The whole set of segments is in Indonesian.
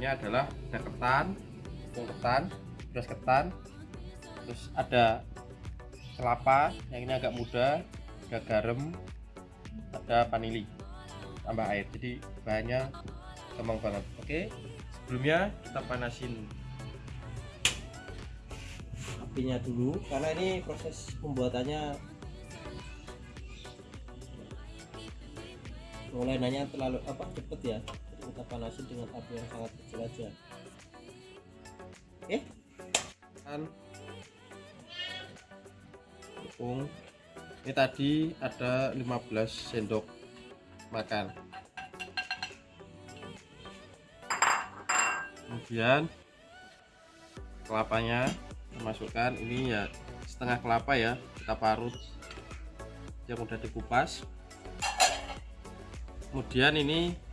bahan-bahannya adalah ada ketan tepung ketan beras ketan terus ada kelapa yang ini agak muda ada garam ada vanili tambah air. Jadi bahannya gampang banget. Oke sebelumnya kita panasin apinya dulu karena ini proses pembuatannya mulai nanya terlalu apa cepet ya kita panasin dengan api yang sangat kecil aja? Oke kan. Tepung. Ini tadi ada 15 sendok makan. Kemudian kelapanya masukkan. Ini ya setengah kelapa ya kita parut. Yang udah dikupas. Kemudian ini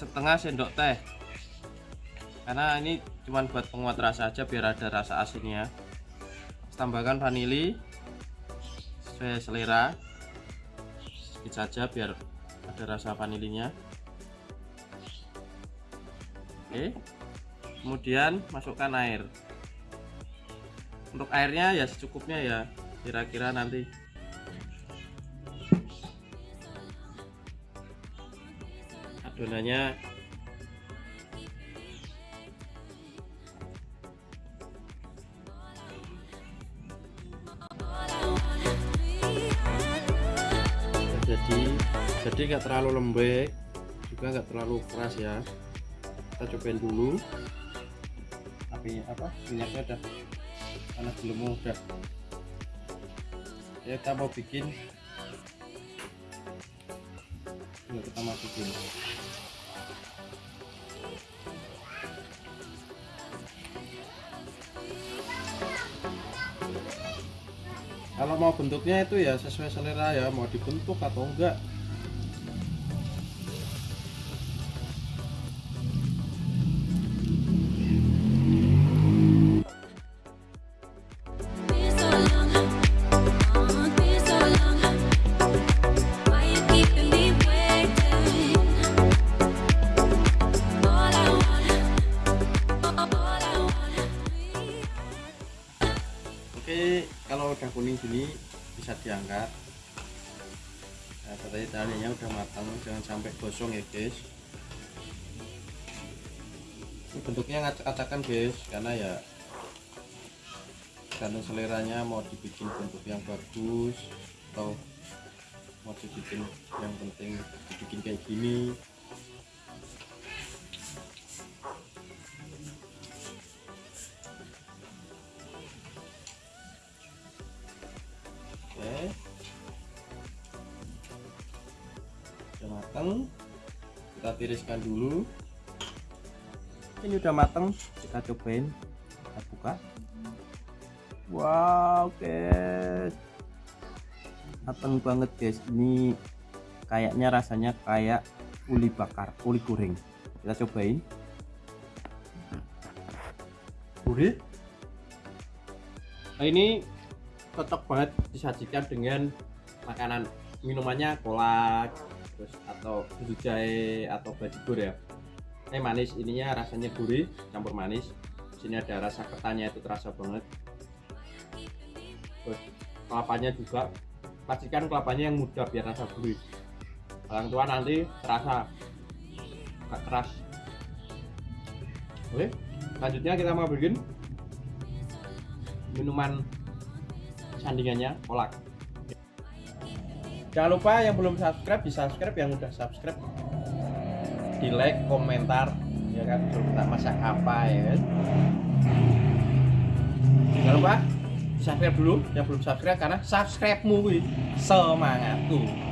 setengah sendok teh. Karena ini cuman buat penguat rasa aja biar ada rasa asinnya. Tambahkan vanili sesuai selera. Sedikit saja biar ada rasa vanilinya. Oke. Kemudian masukkan air. Untuk airnya ya secukupnya ya kira-kira nanti adonannya jadi jadi nggak terlalu lembek juga nggak terlalu keras ya. Kita cobain dulu. Apinya apa? Minyaknya udah panas belum udah ya kita mau bikin. Yuk kita masukin kalau mau bentuknya itu ya sesuai selera ya mau dibentuk atau enggak gini bisa diangkat. Nah tadi talinya udah matang jangan sampai gosong ya guys. Ini bentuknya ngacak-acakan guys karena ya tergantung seleranya mau dibikin bentuk yang bagus atau mau dibikin yang penting dibikin kayak gini matang kita tiriskan dulu. Ini udah matang kita cobain. Kita buka. Wow guys. Matang banget guys. Ini kayaknya rasanya kayak uli bakar uli goreng. Kita cobain. Gurih. Nah, ini cocok banget disajikan dengan makanan minumannya kolak terus atau susu jahe atau bajigur ya. Ini manis ininya rasanya gurih campur manis. Sini ada rasa ketannya itu terasa banget. Terus kelapanya juga. Pastikan kelapanya yang muda biar rasa gurih. Orang tua nanti terasa. Agak keras. Oke selanjutnya kita mau bikin minuman sandingannya kolak jangan lupa yang belum subscribe di subscribe yang udah subscribe. Di like komentar ya kan? Suruh kita masak apa ya kan? Jangan lupa subscribe dulu yang belum subscribe karena subscribe mu wih, semangatku